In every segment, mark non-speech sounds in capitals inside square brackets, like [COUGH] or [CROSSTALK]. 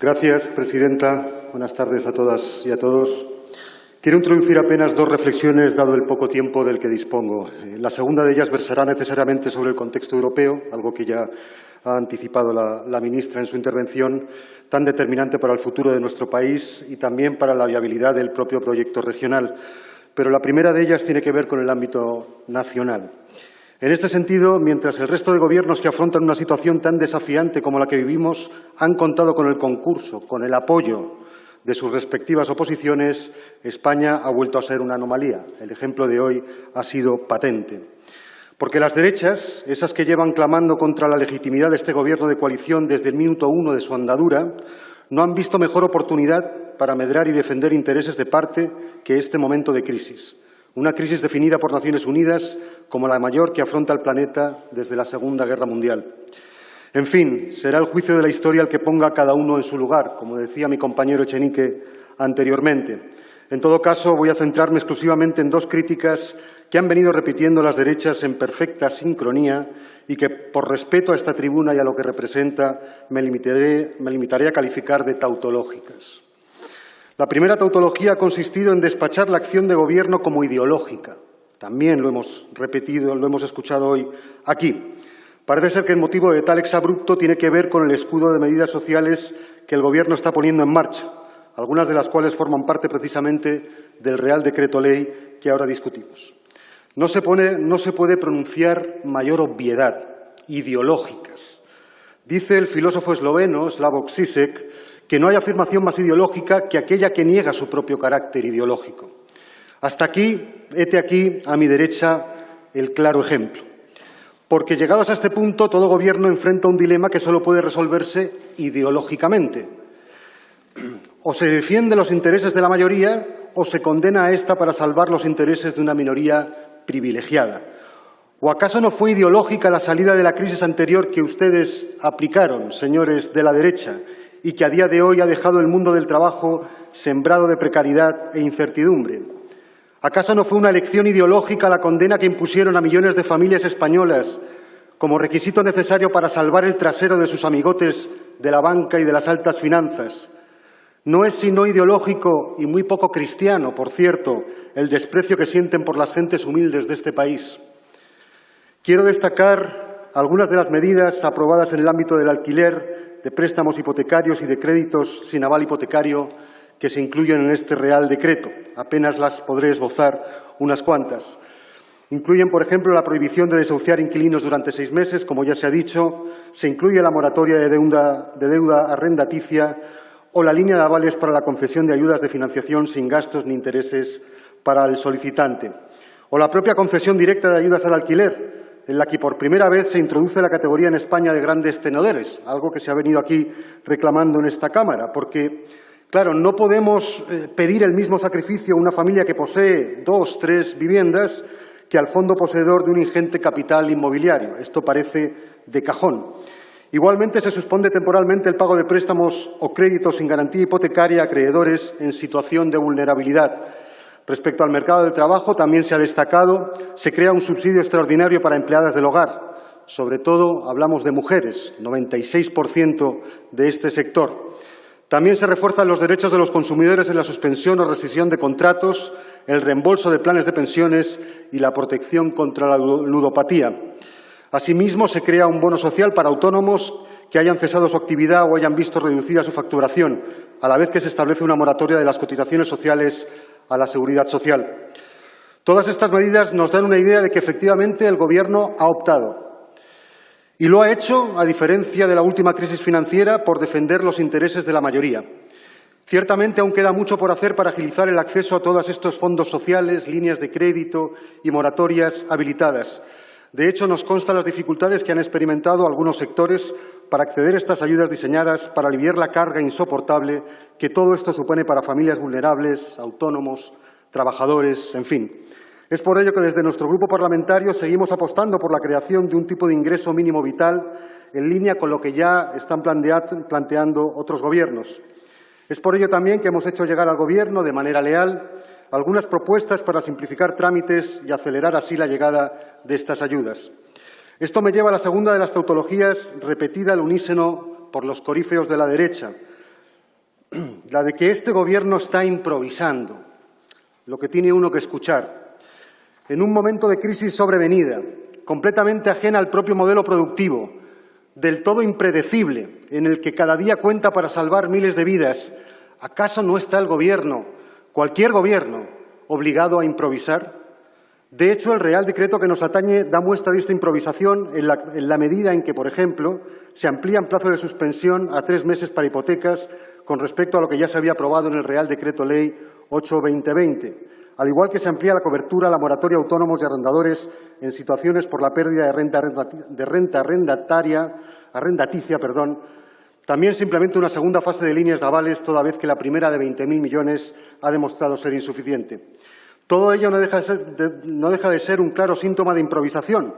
Gracias, presidenta. Buenas tardes a todas y a todos. Quiero introducir apenas dos reflexiones, dado el poco tiempo del que dispongo. Eh, la segunda de ellas versará necesariamente sobre el contexto europeo, algo que ya ha anticipado la, la, ministra en su intervención, tan determinante para el futuro de nuestro país y también para la viabilidad del propio proyecto regional. Pero la primera de ellas tiene que ver con el ámbito nacional. En este sentido, mientras el resto de gobiernos que afrontan una situación tan desafiante como la que vivimos han contado con el concurso, con el apoyo de sus respectivas oposiciones, España ha vuelto a ser una anomalía. El ejemplo de hoy ha sido patente. Porque las derechas, esas que llevan clamando contra la legitimidad de este Gobierno de coalición desde el minuto uno de su andadura, no han visto mejor oportunidad para medrar y defender intereses de parte que este momento de crisis. Una crisis definida por Naciones Unidas como la mayor que afronta el planeta desde la Segunda Guerra Mundial. En fin, será el juicio de la historia el que ponga a cada uno en su lugar, como decía mi compañero Echenique anteriormente. En todo caso, voy a centrarme exclusivamente en dos críticas que han venido repitiendo las derechas en perfecta sincronía y que, por respeto a esta tribuna y a lo que representa, me limitaré, me limitaré a calificar de tautológicas. La primera tautología ha consistido en despachar la acción de gobierno como ideológica. También lo hemos repetido, lo hemos escuchado hoy aquí. Parece ser que el motivo de tal exabrupto tiene que ver con el escudo de medidas sociales que el Gobierno está poniendo en marcha, algunas de las cuales forman parte precisamente del Real Decreto Ley que ahora discutimos. No se, puede pronunciar mayor obviedad, ideológicas. Dice el filósofo esloveno Slavoj Zizek que no hay afirmación más ideológica que aquella que niega su propio carácter ideológico. Hasta aquí, hete aquí, a mi derecha, el claro ejemplo. Porque llegados a este punto, todo gobierno enfrenta un dilema que solo puede resolverse ideológicamente. O se defiende los intereses de la mayoría o se condena a esta para salvar los intereses de una minoría privilegiada. ¿O acaso no fue ideológica la salida de la crisis anterior que ustedes aplicaron, señores de la derecha, y que a día de hoy ha dejado el mundo del trabajo sembrado de precariedad e incertidumbre? ¿Acaso no fue una elección ideológica la condena que impusieron a millones de familias españolas como requisito necesario para salvar el trasero de sus amigotes de la banca y de las altas finanzas? No es sino ideológico y muy poco cristiano, por cierto, el desprecio que sienten por las gentes humildes de este país. Quiero destacar algunas de las medidas aprobadas en el ámbito del alquiler, de préstamos hipotecarios y de créditos sin aval hipotecario que se incluyen en este Real Decreto. Apenas las podré esbozar unas cuantas. Incluyen, por ejemplo, la prohibición de desahuciar inquilinos durante seis meses, como ya se ha dicho. Se incluye la moratoria de deuda, de deuda arrendaticia o la línea de avales para la concesión de ayudas de financiación sin gastos ni intereses para el solicitante. O la propia concesión directa de ayudas al alquiler, en la que por primera vez se introduce la categoría en España de grandes tenedores, algo que se ha venido aquí reclamando en esta Cámara, porque Claro, no podemos eh, pedir el mismo sacrificio a una familia que posee dos, tres viviendas que al fondo poseedor de un ingente capital inmobiliario. Esto parece de cajón. Igualmente, se suspende temporalmente el pago de préstamos o créditos sin garantía hipotecaria a acreedores en situación de vulnerabilidad. Respecto al mercado de trabajo, también se ha destacado, se crea un subsidio extraordinario para empleadas del hogar. Sobre todo, hablamos de mujeres, 96% de este sector. También se refuerzan los derechos de los consumidores en la suspensión o rescisión de contratos, el reembolso de planes de pensiones y la protección contra la ludopatía. Asimismo, se crea un bono social para autónomos que hayan cesado su actividad o hayan visto reducida su facturación, a la vez que se establece una moratoria de las cotizaciones sociales a la seguridad social. Todas estas medidas nos dan una idea de que efectivamente el Gobierno ha optado y lo ha hecho, a diferencia de la última crisis financiera, por defender los intereses de la mayoría. Ciertamente aún queda mucho por hacer para agilizar el acceso a todos estos fondos sociales, líneas de crédito y moratorias habilitadas. De hecho, nos constan las dificultades que han experimentado algunos sectores para acceder a estas ayudas diseñadas para aliviar la carga insoportable que todo esto supone para familias vulnerables, autónomos, trabajadores, en fin. Es por ello que desde nuestro grupo parlamentario seguimos apostando por la creación de un tipo de ingreso mínimo vital en línea con lo que ya están planteando otros gobiernos. Es por ello también que hemos hecho llegar al Gobierno, de manera leal, algunas propuestas para simplificar trámites y acelerar así la llegada de estas ayudas. Esto me lleva a la segunda de las tautologías repetida al unísono por los corífeos de la derecha, [CLEARS THROAT] la de que este Gobierno está improvisando, lo que tiene uno que escuchar, en un momento de crisis sobrevenida, completamente ajena al propio modelo productivo, del todo impredecible, en el que cada día cuenta para salvar miles de vidas, ¿acaso no está el Gobierno, cualquier Gobierno, obligado a improvisar? De hecho, el Real Decreto que nos atañe da muestra de esta improvisación en la, medida en que, por ejemplo, se amplía el plazo de suspensión a tres meses para hipotecas con respecto a lo que ya se había aprobado en el Real Decreto Ley 8-2020, al igual que se amplía la cobertura a la moratoria autónomos y arrendadores en situaciones por la pérdida de renta, de renta arrendataria, arrendaticia. Perdón. También se implementa una segunda fase de líneas de avales, toda vez que la primera de 20.000 millones ha demostrado ser insuficiente. Todo ello no deja, de ser, un claro síntoma de improvisación,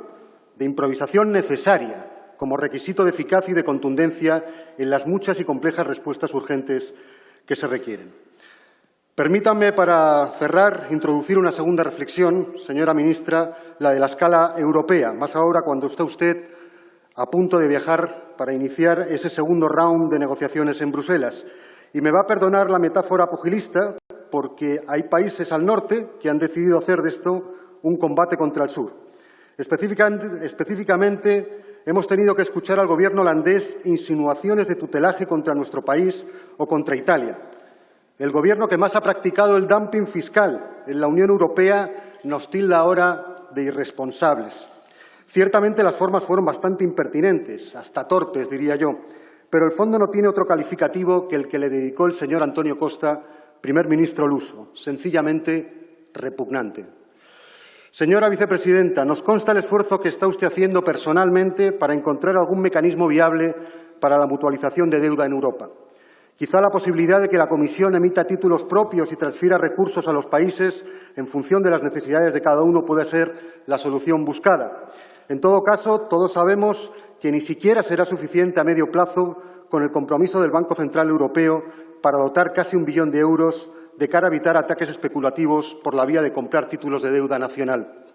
de improvisación necesaria como requisito de eficacia y de contundencia en las muchas y complejas respuestas urgentes que se requieren. Permítanme, para cerrar, introducir una segunda reflexión, señora ministra, la de la escala europea, más ahora cuando está usted a punto de viajar para iniciar ese segundo round de negociaciones en Bruselas. Y me va a perdonar la metáfora pugilista, porque hay países al norte que han decidido hacer de esto un combate contra el sur. Específicamente, hemos tenido que escuchar al Gobierno holandés insinuaciones de tutelaje contra nuestro país o contra Italia. El Gobierno que más ha practicado el dumping fiscal en la Unión Europea nos tilda ahora de irresponsables. Ciertamente las formas fueron bastante impertinentes, hasta torpes, diría yo, pero el fondo no tiene otro calificativo que el que le dedicó el señor Antonio Costa primer ministro Luso, sencillamente repugnante. Señora vicepresidenta, nos consta el esfuerzo que está usted haciendo personalmente para encontrar algún mecanismo viable para la mutualización de deuda en Europa. Quizá la posibilidad de que la Comisión emita títulos propios y transfiera recursos a los países en función de las necesidades de cada uno puede ser la solución buscada. En todo caso, todos sabemos que ni siquiera será suficiente a medio plazo con el compromiso del Banco Central Europeo para dotar casi un billón de euros de cara a evitar ataques especulativos por la vía de comprar títulos de deuda nacional.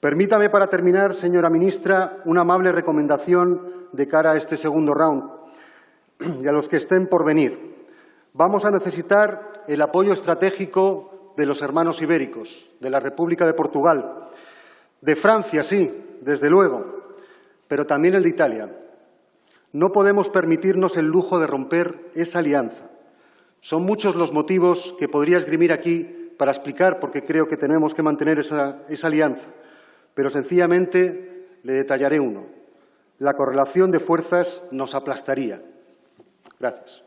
Permítame, para terminar, señora ministra, una amable recomendación de cara a este segundo round y a los que estén por venir. Vamos a necesitar el apoyo estratégico de los hermanos ibéricos, de la República de Portugal, de Francia, sí, desde luego, pero también el de Italia. No podemos permitirnos el lujo de romper esa alianza. Son muchos los motivos que podría esgrimir aquí para explicar por qué creo que tenemos que mantener esa, esa alianza, pero sencillamente le detallaré uno. La correlación de fuerzas nos aplastaría. Gracias.